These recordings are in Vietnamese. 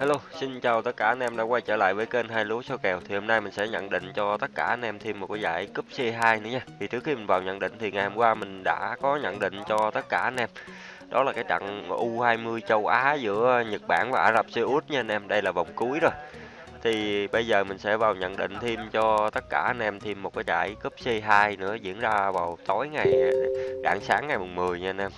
Hello, xin chào tất cả anh em đã quay trở lại với kênh hai lúa số kèo. Thì hôm nay mình sẽ nhận định cho tất cả anh em thêm một cái giải cúp C2 nữa nha. Thì trước khi mình vào nhận định thì ngày hôm qua mình đã có nhận định cho tất cả anh em. Đó là cái trận U20 châu Á giữa Nhật Bản và Ả Rập Xê Út nha anh em. Đây là vòng cuối rồi. Thì bây giờ mình sẽ vào nhận định thêm cho tất cả anh em thêm một cái giải cúp C2 nữa diễn ra vào tối ngày rạng sáng ngày mùng 10 nha anh em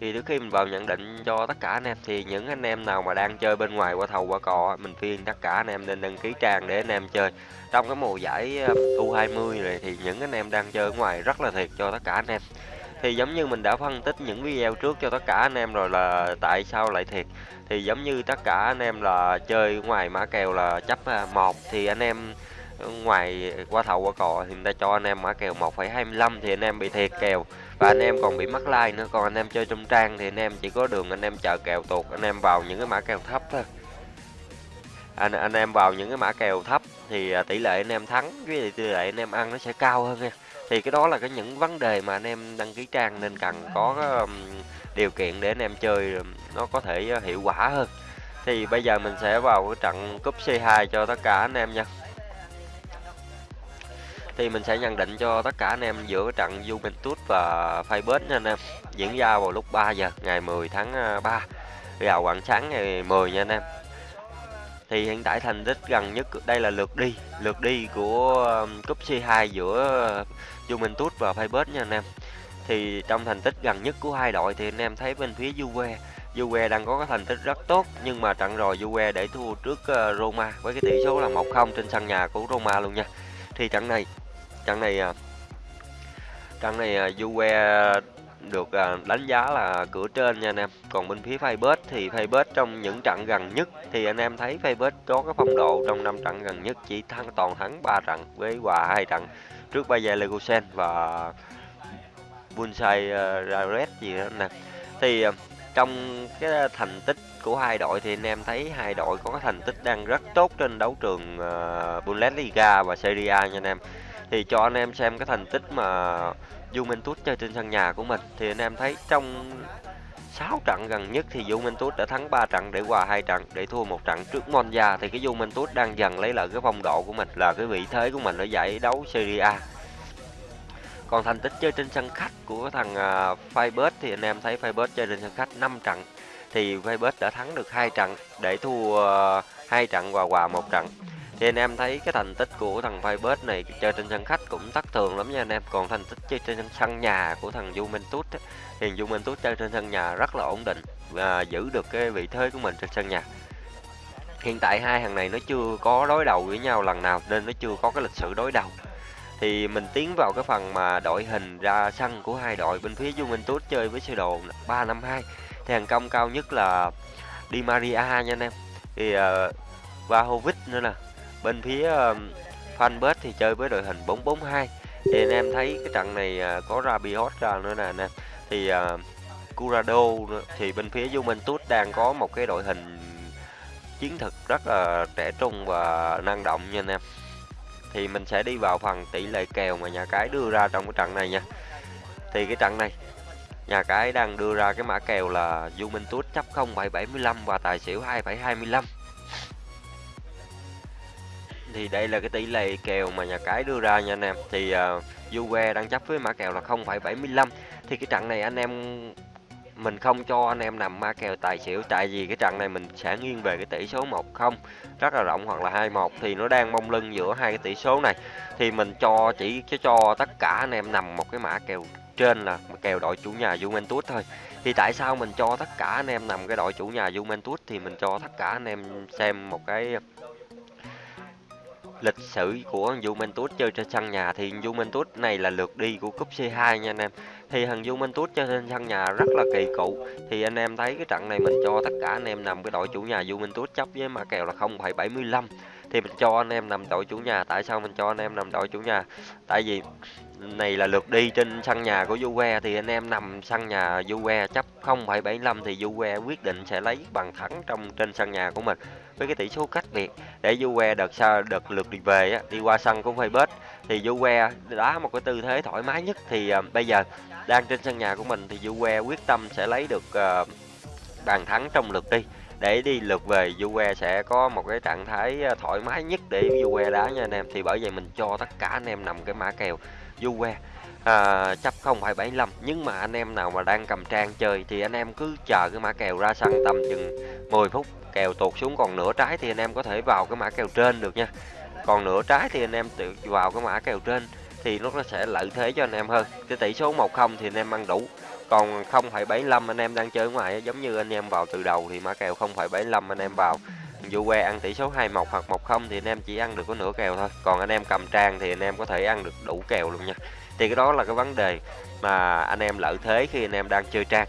thì trước khi mình vào nhận định cho tất cả anh em thì những anh em nào mà đang chơi bên ngoài qua thầu qua cò mình khuyên tất cả anh em nên đăng ký trang để anh em chơi. Trong cái mùa giải ờ, U20 này thì những anh em đang chơi ở ngoài rất là thiệt cho tất cả anh em. Thì giống như mình đã phân tích những video trước cho tất cả anh em rồi là tại sao lại thiệt. Thì giống như tất cả anh em là chơi ngoài mã kèo là chấp à, một thì anh em ngoài qua thầu qua cò thì người ta cho anh em mã kèo 1,25 thì anh em bị thiệt kèo và anh em còn bị mắc like nữa còn anh em chơi trong trang thì anh em chỉ có đường anh em chờ kèo tuột anh em vào những cái mã kèo thấp thôi anh anh em vào những cái mã kèo thấp thì tỷ lệ anh em thắng với tỷ lệ anh em ăn nó sẽ cao hơn nha thì cái đó là cái những vấn đề mà anh em đăng ký trang nên cần có điều kiện để anh em chơi nó có thể hiệu quả hơn thì bây giờ mình sẽ vào cái trận cúp C2 cho tất cả anh em nha thì mình sẽ nhận định cho tất cả anh em giữa trận Juventus và Feyenoord nha anh em. Diễn ra vào lúc 3 giờ, ngày 10 tháng à, 3 vào quảng sáng ngày 10 nha anh em. Thì hiện tại thành tích gần nhất, đây là lượt đi lượt đi của à, cúp C2 giữa Juventus và Feyenoord nha anh em. Thì trong thành tích gần nhất của hai đội thì anh em thấy bên phía Juve Juve đang có cái thành tích rất tốt, nhưng mà trận rồi Juve để thua trước à, Roma với cái tỷ số là 1-0 trên sân nhà của Roma luôn nha. Thì trận này trận này à, trận này à, Juve được à, đánh giá là cửa trên nha anh em. Còn bên phía Facebook thì Facebook trong những trận gần nhất thì anh em thấy Facebook có cái phong độ trong năm trận gần nhất chỉ thắng, toàn thắng 3 trận với hòa hai trận trước Bayer Leverkusen và Bunsai Rares gì đó nè. Thì trong cái thành tích của hai đội thì anh em thấy hai đội có cái thành tích đang rất tốt trên đấu trường Bundesliga và Serie A nha anh em thì cho anh em xem cái thành tích mà Juventus chơi trên sân nhà của mình. Thì anh em thấy trong 6 trận gần nhất thì Juventus đã thắng 3 trận để hòa hai trận để thua một trận trước Monza. Thì cái Juventus đang dần lấy lại cái phong độ của mình là cái vị thế của mình ở giải đấu Serie A. Còn thành tích chơi trên sân khách của thằng uh, Feyenoord thì anh em thấy Feyenoord chơi trên sân khách 5 trận. Thì Feyenoord đã thắng được hai trận để thua uh, hai trận và hòa một trận thì anh em thấy cái thành tích của thằng Feyenoord này chơi trên sân khách cũng tắc thường lắm nha anh em. Còn thành tích chơi trên sân nhà của thằng Juventus ấy, thì Juventus chơi trên sân nhà rất là ổn định và giữ được cái vị thế của mình trên sân nhà. Hiện tại hai thằng này nó chưa có đối đầu với nhau lần nào nên nó chưa có cái lịch sử đối đầu. Thì mình tiến vào cái phần mà đội hình ra sân của hai đội bên phía Juventus chơi với sơ đồ 352 thì hàng công cao nhất là Di Maria nha anh em. Thì ờ, uh, Vahovic nữa nè bên phía ờ, um, Fanbet thì chơi với đội hình 442 thì anh em thấy cái trận này ờ, có Rabiot ra nữa nè anh em. Thì uh, Curado thì bên phía Juventus đang có một cái đội hình chiến thực rất là trẻ trung và năng động nha anh em. Thì mình sẽ đi vào phần tỷ lệ kèo mà nhà cái đưa ra trong cái trận này nha. Thì cái trận này nhà cái đang đưa ra cái mã kèo là Juventus chấp 0,75 và tài xỉu 2,25 thì đây là cái tỷ lệ kèo mà nhà cái đưa ra nha anh em. Thì uh, Juve đang chấp với mã kèo là 0,75 thì cái trận này anh em mình không cho anh em nằm ma kèo tài xỉu tại vì cái trận này mình sẽ nghiêng về cái tỷ số 1-0 rất là rộng hoặc là 2-1 thì nó đang mông lưng giữa hai cái tỷ số này. Thì mình cho chỉ cho tất cả anh em nằm một cái mã kèo trên là kèo đội chủ nhà Juventus thôi. Thì tại sao mình cho tất cả anh em nằm cái đội chủ nhà Juventus? Thì mình cho tất cả anh em xem một cái lịch sử của Juventus chơi trên sân nhà thì Juventus này là lượt đi của cúp C2 nha anh em. Thì thằng Juventus chơi trên sân nhà rất là kỳ cựu. Thì anh em thấy cái trận này mình cho tất cả anh em nằm cái đội chủ nhà Juventus chấp với mã kèo là 0,75 thì mình cho anh em nằm đội chủ nhà. Tại sao mình cho anh em nằm đội chủ nhà? Tại vì này là lượt đi trên sân nhà của Juve thì anh em nằm sân nhà Juve chấp 0,75 thì Juve quyết định sẽ lấy bàn thắng trong trên sân nhà của mình với cái tỷ số cách biệt để Juve đợt sau đợt lượt đi về á, đi qua sân của Feyenoord thì Juve đá một cái tư thế thoải mái nhất thì uh, bây giờ đang trên sân nhà của mình thì Juve quyết tâm sẽ lấy được uh, bàn thắng trong lượt đi để đi lượt về Juve sẽ có một cái trạng thái ờ, thoải mái nhất để Juve đá nha anh em. Thì bởi vậy mình cho tất cả anh em nằm cái mã kèo Juve à, chấp 0,75 nhưng mà anh em nào mà đang cầm trang chơi thì anh em cứ chờ cái mã kèo ra sân tầm chừng 10 phút kèo tụt xuống còn nửa trái thì anh em có thể vào cái mã kèo trên được nha. Còn nửa trái thì anh em tự vào cái mã kèo trên thì nó sẽ lợi thế cho anh em hơn. Cái tỷ số 1-0 thì anh em ăn đủ còn 0,75 anh em đang chơi ngoài giống như anh em vào từ đầu thì mã kèo 0,75 anh em vào. Juve ăn tỷ số 2-1 hoặc 1-0 thì anh em chỉ ăn được có nửa kèo thôi. Còn anh em cầm trang thì anh em có thể ăn được đủ kèo luôn nha. Thì cái đó là cái vấn đề mà anh em lợi thế khi anh em đang chơi trang.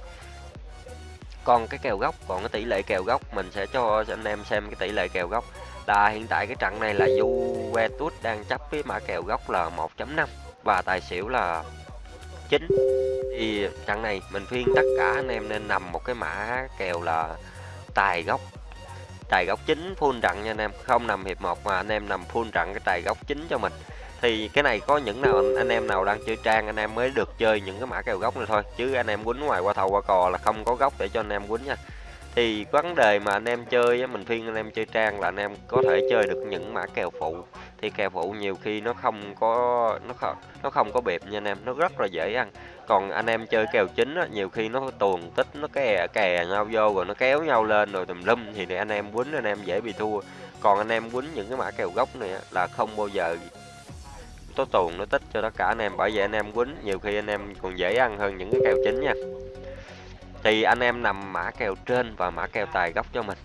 Còn cái kèo gốc còn cái tỷ lệ kèo gốc mình sẽ cho anh em xem cái tỷ lệ kèo gốc. Là hiện tại cái trận này là Juventus đang chấp với mã kèo gốc là 1.5 và tài xỉu là 9 thì trận này mình khuyên tất cả anh em nên nằm một cái mã kèo là tài gốc. Tài gốc chính full trận nha anh em. Không nằm hiệp 1 mà anh em nằm full trận cái tài gốc chính cho mình. Thì cái này có những nào anh em nào đang chơi trang anh em mới được chơi những cái mã kèo gốc này thôi. Chứ anh em quýnh ngoài qua thầu qua cò là không có gốc để cho anh em quýnh nha thì vấn đề mà anh em chơi mình phiên anh em chơi trang là anh em có thể chơi được những mã kèo phụ. Thì kèo phụ nhiều khi nó không có nó không nó không có bẹp nha anh em nó rất là dễ ăn. Còn anh em chơi kèo chính á, nhiều khi nó tuồn tích nó kè kè nhau vô rồi nó kéo nhau lên rồi tùm lum thì anh em quýnh anh em dễ bị thua. Còn anh em quýnh những cái mã kèo gốc này là không bao giờ tố tuồn nó tích cho tất cả anh em. Bởi vậy anh em quýnh nhiều khi anh em còn dễ ăn hơn những cái kèo chính nha thì anh em nằm mã kèo trên và mã kèo tài gốc cho mình.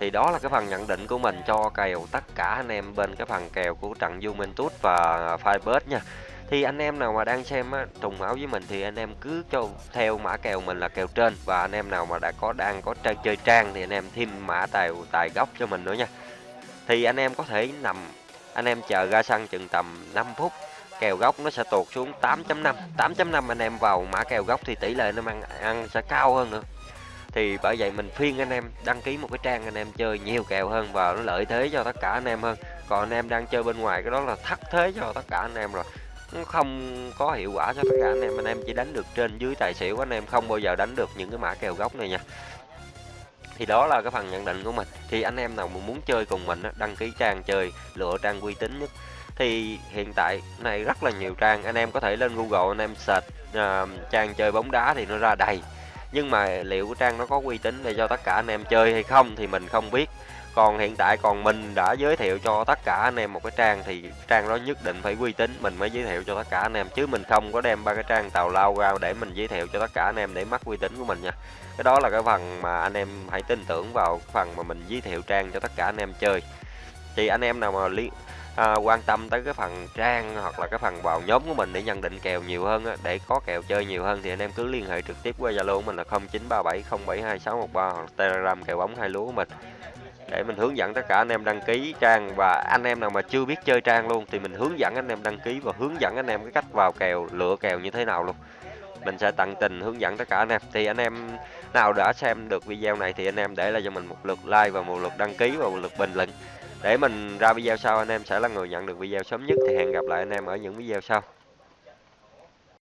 Thì đó là cái phần nhận định của mình cho kèo tất cả anh em bên cái phần kèo của trận Juventus và Firebird nha. Thì anh em nào mà đang xem á, trùng máu với mình thì anh em cứ cho theo mã kèo mình là kèo trên. Và anh em nào mà đã có đang có chơi, chơi trang thì anh em thêm mã tài tài gốc cho mình nữa nha. Thì anh em có thể nằm anh em chờ ra sân chừng tầm 5 phút kèo gốc nó sẽ tuột xuống 8.5 8.5 anh em vào mã kèo gốc thì tỷ lệ nó ăn ăn sẽ cao hơn nữa. Thì bởi vậy mình phiên anh em đăng ký một cái trang anh em chơi nhiều kèo hơn và nó lợi thế cho tất cả anh em hơn. Còn anh em đang chơi bên ngoài cái đó là thất thế cho tất cả anh em rồi. Nó không có hiệu quả cho tất cả anh em. Anh em chỉ đánh được trên dưới tài xỉu, anh em không bao giờ đánh được những cái mã kèo gốc này nha. Thì đó là cái phần nhận định của mình. Thì anh em nào mà muốn chơi cùng mình đăng ký trang chơi, lựa trang uy tín nhất thì hiện tại này rất là nhiều trang anh em có thể lên Google anh em search uh, trang chơi bóng đá thì nó ra đầy. Nhưng mà liệu cái trang nó có uy tín để cho tất cả anh em chơi hay không thì mình không biết. Còn hiện tại còn mình đã giới thiệu cho tất cả anh em một cái trang thì trang đó nhất định phải uy tín mình mới giới thiệu cho tất cả anh em. Chứ mình không có đem ba cái trang tàu lao ra để mình giới thiệu cho tất cả anh em để mắc uy tín của mình nha. Cái đó là cái phần mà anh em hãy tin tưởng vào phần mà mình giới thiệu trang cho tất cả anh em chơi. Thì anh em nào mà liên à, quan tâm tới cái phần trang hoặc là cái phần vào nhóm của mình để nhận định kèo nhiều hơn á, để có kèo chơi nhiều hơn thì anh em cứ liên hệ trực tiếp qua Zalo của mình là 0937072613 hoặc Telegram kèo bóng hai lúa của mình. Để mình hướng dẫn tất cả anh em đăng ký trang và anh em nào mà chưa biết chơi trang luôn thì mình hướng dẫn anh em đăng ký và hướng dẫn anh em cái cách vào kèo lựa kèo như thế nào luôn. Mình sẽ tận tình hướng dẫn tất cả anh em. Thì anh em nào đã xem được video này thì anh em để lại cho mình một lượt like và một lượt đăng ký và một lượt bình luận để mình ra video sau, anh em sẽ là người nhận được video sớm nhất, thì hẹn gặp lại anh em ở những video sau.